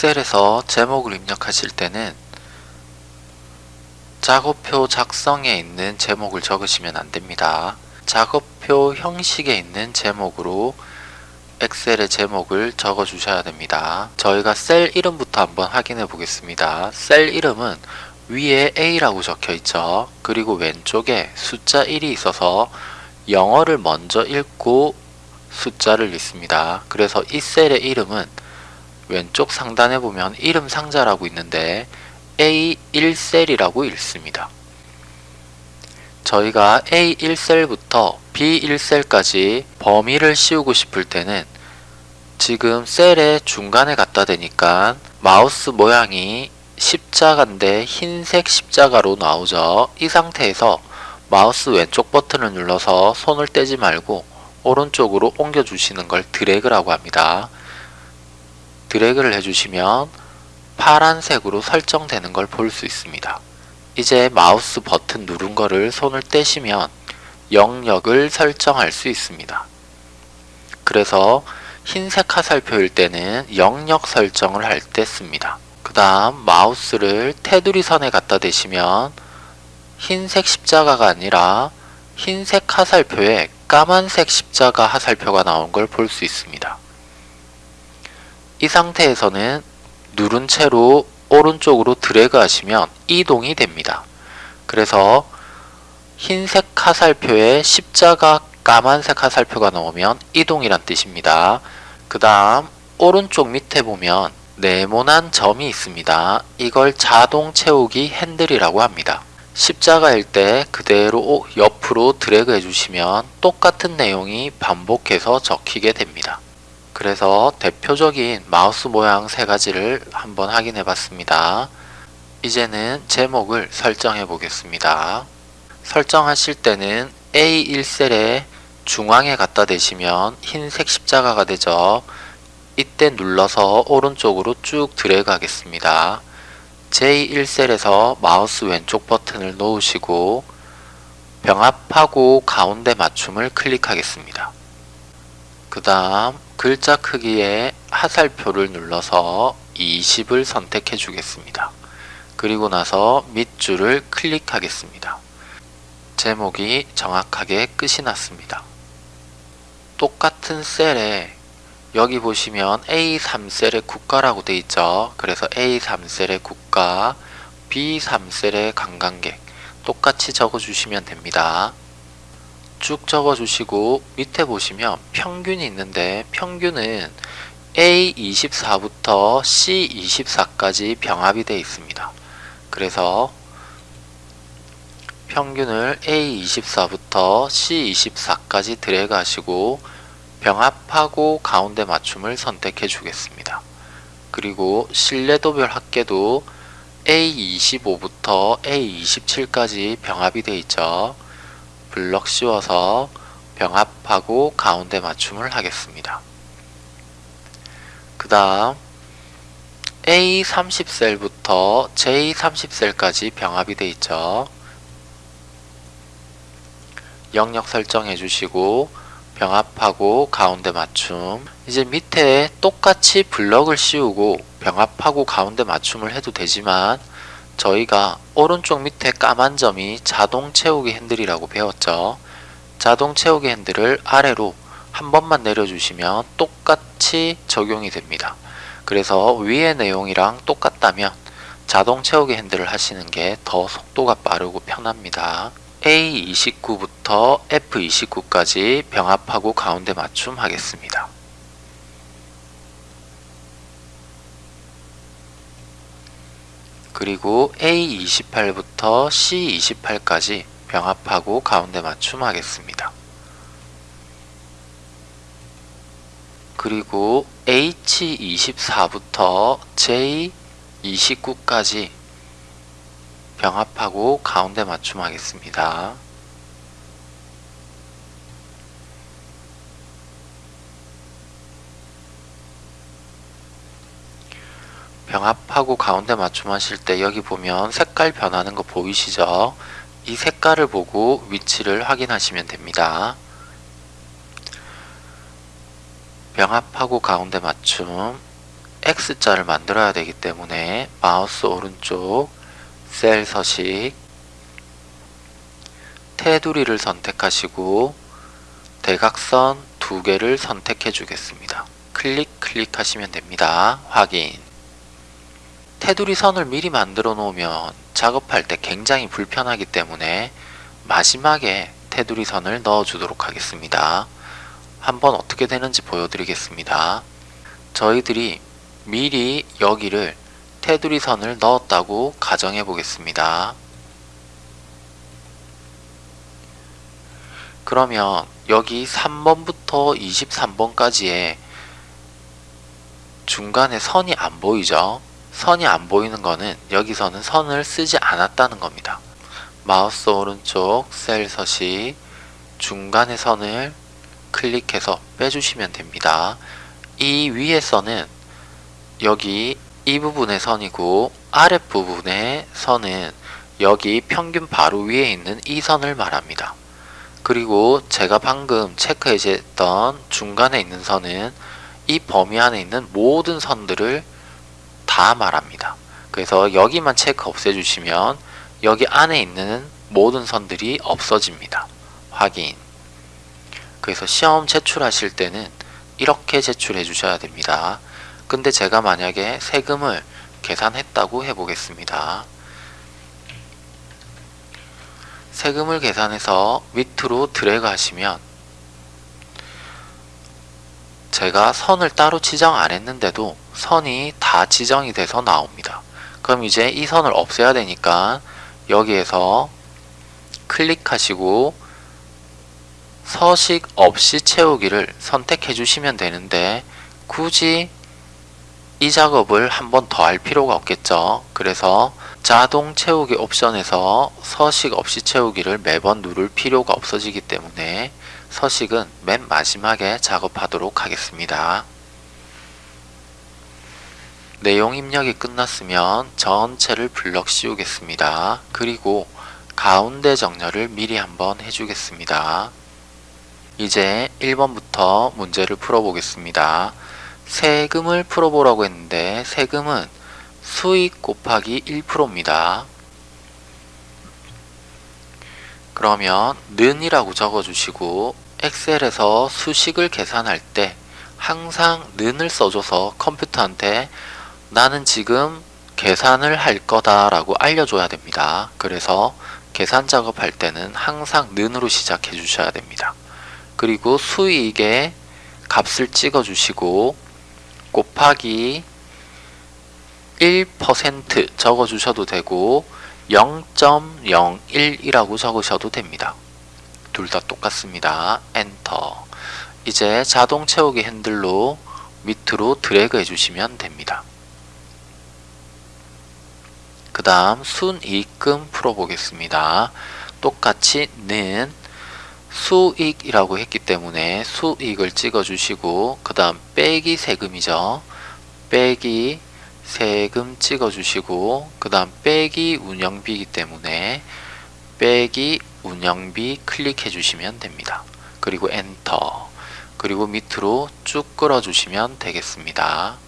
엑셀에서 제목을 입력하실 때는 작업표 작성에 있는 제목을 적으시면 안됩니다. 작업표 형식에 있는 제목으로 엑셀의 제목을 적어 주셔야 됩니다. 저희가 셀 이름부터 한번 확인해 보겠습니다. 셀 이름은 위에 A라고 적혀 있죠. 그리고 왼쪽에 숫자 1이 있어서 영어를 먼저 읽고 숫자를 읽습니다. 그래서 이 셀의 이름은 왼쪽 상단에 보면 이름 상자라고 있는데 A1셀이라고 읽습니다. 저희가 A1셀부터 B1셀까지 범위를 씌우고 싶을 때는 지금 셀의 중간에 갖다 대니까 마우스 모양이 십자가인데 흰색 십자가로 나오죠. 이 상태에서 마우스 왼쪽 버튼을 눌러서 손을 떼지 말고 오른쪽으로 옮겨 주시는 걸 드래그라고 합니다. 드래그를 해주시면 파란색으로 설정되는 걸 볼 수 있습니다. 이제 마우스 버튼 누른 거를 손을 떼시면 영역을 설정할 수 있습니다. 그래서 흰색 화살표일 때는 영역 설정을 할 때 씁니다. 그 다음 마우스를 테두리 선에 갖다 대시면 흰색 십자가가 아니라 흰색 화살표에 까만색 십자가 화살표가 나온 걸 볼 수 있습니다. 이 상태에서는 누른 채로 오른쪽으로 드래그 하시면 이동이 됩니다. 그래서 흰색 화살표에 십자가 까만색 화살표가 나오면 이동이란 뜻입니다. 그 다음 오른쪽 밑에 보면 네모난 점이 있습니다. 이걸 자동 채우기 핸들이라고 합니다. 십자가일 때 그대로 옆으로 드래그 해주시면 똑같은 내용이 반복해서 적히게 됩니다. 그래서 대표적인 마우스 모양 세 가지를 한번 확인해 봤습니다. 이제는 제목을 설정해 보겠습니다. 설정하실 때는 A1셀에 중앙에 갖다 대시면 흰색 십자가가 되죠. 이때 눌러서 오른쪽으로 쭉 드래그 하겠습니다. J1셀에서 마우스 왼쪽 버튼을 놓으시고 병합하고 가운데 맞춤을 클릭하겠습니다. 그 다음 글자 크기에 하살표를 눌러서 20을 선택해 주겠습니다. 그리고 나서 밑줄을 클릭하겠습니다. 제목이 정확하게 끝이 났습니다. 똑같은 셀에 여기 보시면 A3셀의 국가라고 되어 있죠. 그래서 A3셀의 국가, B3셀의 관광객 똑같이 적어주시면 됩니다. 쭉 적어주시고 밑에 보시면 평균이 있는데 평균은 A24부터 C24까지 병합이 되어 있습니다. 그래서 평균을 A24부터 C24까지 드래그 하시고 병합하고 가운데 맞춤을 선택해 주겠습니다. 그리고 신뢰도별 합계도 A25부터 A27까지 병합이 되어 있죠. 블럭 씌워서 병합하고 가운데 맞춤을 하겠습니다. 그 다음 A30셀부터 J30셀까지 병합이 되어 있죠. 영역 설정해 주시고 병합하고 가운데 맞춤 이제 밑에 똑같이 블럭을 씌우고 병합하고 가운데 맞춤을 해도 되지만 저희가 오른쪽 밑에 까만 점이 자동 채우기 핸들이라고 배웠죠. 자동 채우기 핸들을 아래로 한 번만 내려주시면 똑같이 적용이 됩니다. 그래서 위의 내용이랑 똑같다면 자동 채우기 핸들을 하시는 게 더 속도가 빠르고 편합니다. A29부터 F29까지 병합하고 가운데 맞춤 하겠습니다. 그리고 A28부터 C28까지 병합하고 가운데 맞춤 하겠습니다. 그리고 H24부터 J29까지 병합하고 가운데 맞춤 하겠습니다. 병합하고 가운데 맞춤 하실 때 여기 보면 색깔 변하는 거 보이시죠? 이 색깔을 보고 위치를 확인하시면 됩니다. 병합하고 가운데 맞춤 X자를 만들어야 되기 때문에 마우스 오른쪽 셀 서식 테두리를 선택하시고 대각선 두 개를 선택해 주겠습니다. 클릭 클릭하시면 됩니다. 확인 테두리 선을 미리 만들어 놓으면 작업할 때 굉장히 불편하기 때문에 마지막에 테두리 선을 넣어 주도록 하겠습니다. 한번 어떻게 되는지 보여드리겠습니다. 저희들이 미리 여기를 테두리 선을 넣었다고 가정해 보겠습니다. 그러면 여기 3번부터 23번까지의 중간에 선이 안 보이죠? 선이 안 보이는 거는 여기서는 선을 쓰지 않았다는 겁니다. 마우스 오른쪽 셀 서식 중간의 선을 클릭해서 빼주시면 됩니다. 이 위의 선은 여기 이 부분의 선이고 아랫부분의 선은 여기 평균 바로 위에 있는 이 선을 말합니다. 그리고 제가 방금 체크해줬던 중간에 있는 선은 이 범위 안에 있는 모든 선들을 다 말합니다. 그래서 여기만 체크 없애주시면 여기 안에 있는 모든 선들이 없어집니다. 확인 그래서 시험 제출하실 때는 이렇게 제출해 주셔야 됩니다. 근데 제가 만약에 세금을 계산했다고 해보겠습니다. 세금을 계산해서 밑으로 드래그 하시면 제가 선을 따로 지정 안 했는데도 선이 다 지정이 돼서 나옵니다. 그럼 이제 이 선을 없애야 되니까 여기에서 클릭하시고 서식 없이 채우기를 선택해 주시면 되는데 굳이 이 작업을 한 번 더 할 필요가 없겠죠. 그래서 자동 채우기 옵션에서 서식 없이 채우기를 매번 누를 필요가 없어지기 때문에 서식은 맨 마지막에 작업하도록 하겠습니다. 내용 입력이 끝났으면 전체를 블럭 씌우겠습니다. 그리고 가운데 정렬을 미리 한번 해주겠습니다. 이제 1번부터 문제를 풀어보겠습니다. 세금을 풀어보라고 했는데 세금은 수익 곱하기 1%입니다. 그러면 는이라고 적어주시고 엑셀에서 수식을 계산할 때 항상 는을 써줘서 컴퓨터한테 나는 지금 계산을 할 거다 라고 알려줘야 됩니다. 그래서 계산 작업할 때는 항상 는으로 시작해 주셔야 됩니다. 그리고 수익의 값을 찍어 주시고 곱하기 1% 적어 주셔도 되고 0.01이라고 적으셔도 됩니다. 둘 다 똑같습니다. 엔터 이제 자동 채우기 핸들로 밑으로 드래그 해주시면 됩니다. 그 다음 순이익금 풀어보겠습니다. 똑같이 는 수익이라고 했기 때문에 수익을 찍어주시고 그 다음 빼기 세금이죠. 빼기 세금 찍어주시고 그 다음 빼기 운영비이기 때문에 빼기 운영비 클릭해 주시면 됩니다. 그리고 엔터 그리고 밑으로 쭉 끌어 주시면 되겠습니다.